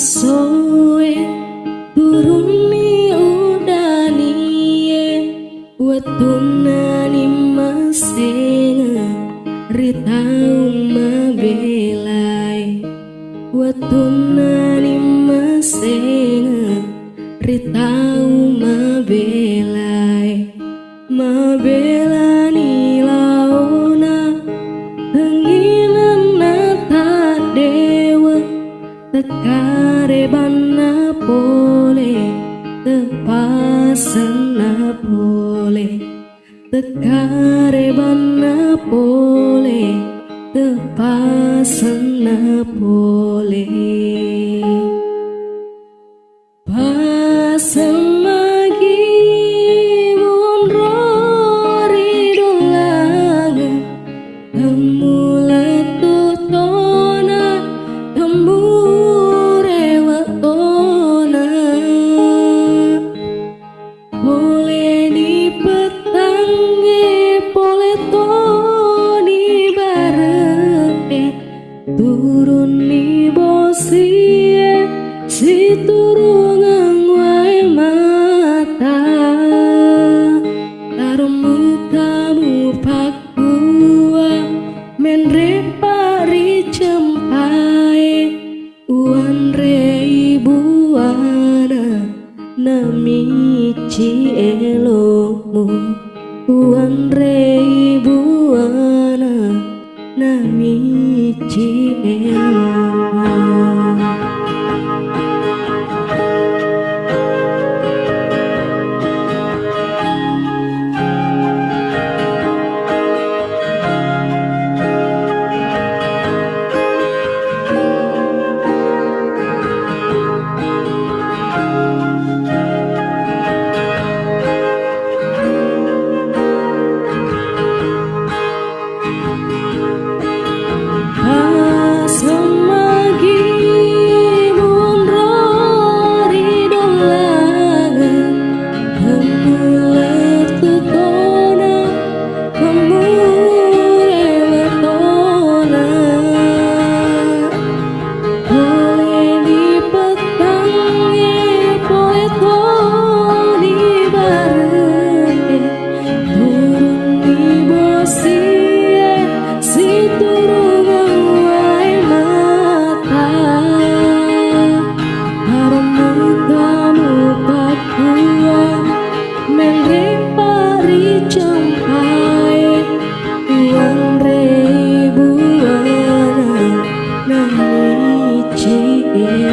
soe turuni udanie watuna ni masenga ritau mabelai. Watuna ni masenga ritau mabelai. Mabelani tekare bana pole tepasana pole. Tekare bana pole tepasana pole Menre pari cempai Uan re ibuana Namici elomu. Uan Namici elomu Yeah.